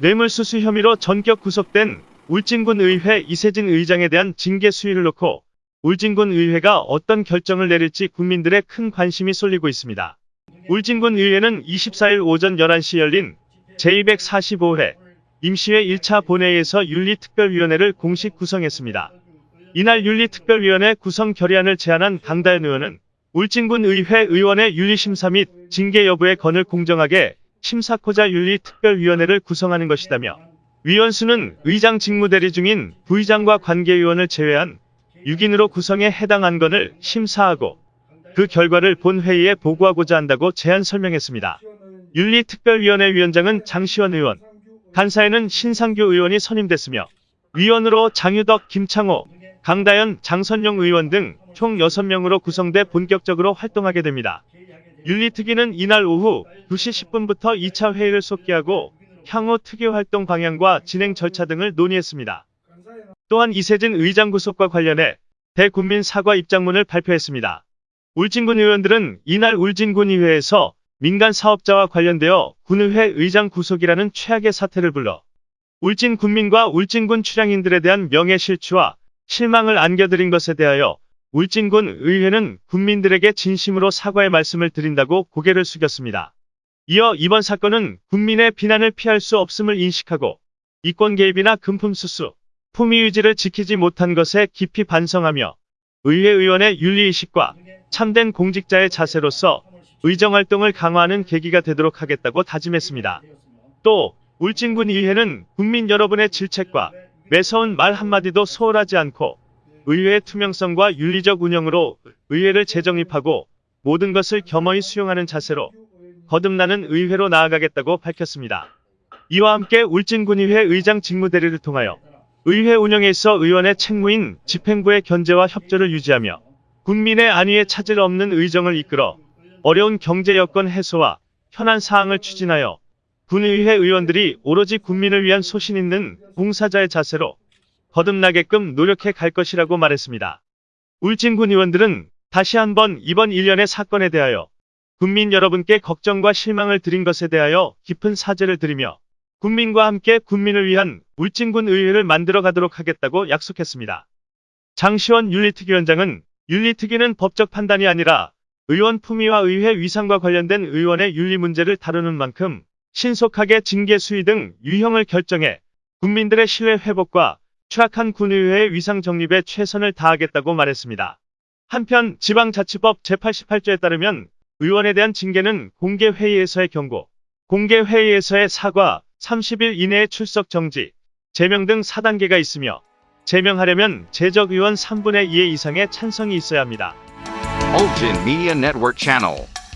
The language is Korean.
뇌물수수 혐의로 전격 구속된 울진군 의회 이세진 의장에 대한 징계 수위를 놓고 울진군 의회가 어떤 결정을 내릴지 국민들의 큰 관심이 쏠리고 있습니다. 울진군 의회는 24일 오전 11시 열린 제245회 임시회 1차 본회의에서 윤리특별위원회를 공식 구성했습니다. 이날 윤리특별위원회 구성 결의안을 제안한 강다현 의원은 울진군 의회 의원의 윤리심사 및 징계 여부의 건을 공정하게 심사코자 윤리특별위원회를 구성하는 것이다며 위원수는 의장 직무대리 중인 부의장과 관계위원을 제외한 6인으로 구성해 해당 안건을 심사하고 그 결과를 본회의에 보고하고자 한다고 제안 설명했습니다. 윤리특별위원회 위원장은 장시원 의원, 간사에는 신상규 의원이 선임됐으며 위원으로 장유덕, 김창호, 강다현, 장선용 의원 등 총 6명으로 구성돼 본격적으로 활동하게 됩니다. 윤리특위는 이날 오후 2시 10분부터 2차 회의를 속기하고 향후 특위 활동 방향과 진행 절차 등을 논의했습니다. 또한 이세진 의장 구속과 관련해 대국민 사과 입장문을 발표했습니다. 울진군 의원들은 이날 울진군의회에서 민간 사업자와 관련되어 군의회 의장 구속이라는 최악의 사태를 불러 울진 군민과 울진군 출향인들에 대한 명예 실추와 실망을 안겨드린 것에 대하여 울진군 의회는 국민들에게 진심으로 사과의 말씀을 드린다고 고개를 숙였습니다. 이어 이번 사건은 국민의 비난을 피할 수 없음을 인식하고 이권 개입이나 금품 수수, 품위 유지를 지키지 못한 것에 깊이 반성하며 의회 의원의 윤리의식과 참된 공직자의 자세로서 의정활동을 강화하는 계기가 되도록 하겠다고 다짐했습니다. 또 울진군 의회는 국민 여러분의 질책과 매서운 말 한마디도 소홀하지 않고 의회의 투명성과 윤리적 운영으로 의회를 재정립하고 모든 것을 겸허히 수용하는 자세로 거듭나는 의회로 나아가겠다고 밝혔습니다. 이와 함께 울진군의회 의장 직무대리를 통하여 의회 운영에 있어 의원의 책무인 집행부의 견제와 협조를 유지하며 국민의 안위에 차질 없는 의정을 이끌어 어려운 경제 여건 해소와 현안 사항을 추진하여 군의회 의원들이 오로지 국민을 위한 소신 있는 봉사자의 자세로 거듭나게끔 노력해 갈 것이라고 말했습니다. 울진군 의원들은 다시 한번 이번 일련의 사건에 대하여 국민 여러분께 걱정과 실망을 드린 것에 대하여 깊은 사죄를 드리며 국민과 함께 국민을 위한 울진군 의회를 만들어 가도록 하겠다고 약속했습니다. 장시원 윤리특위원장은 윤리특위는 법적 판단이 아니라 의원 품위와 의회 위상과 관련된 의원의 윤리 문제를 다루는 만큼 신속하게 징계 수위 등 유형을 결정해 국민들의 신뢰 회복과 추락한 군의회의 위상 정립에 최선을 다하겠다고 말했습니다. 한편 지방자치법 제88조에 따르면 의원에 대한 징계는 공개회의에서의 경고, 공개회의에서의 사과, 30일 이내의 출석 정지, 제명 등 4단계가 있으며 제명하려면 재적 의원 3분의 2의 이상의 찬성이 있어야 합니다.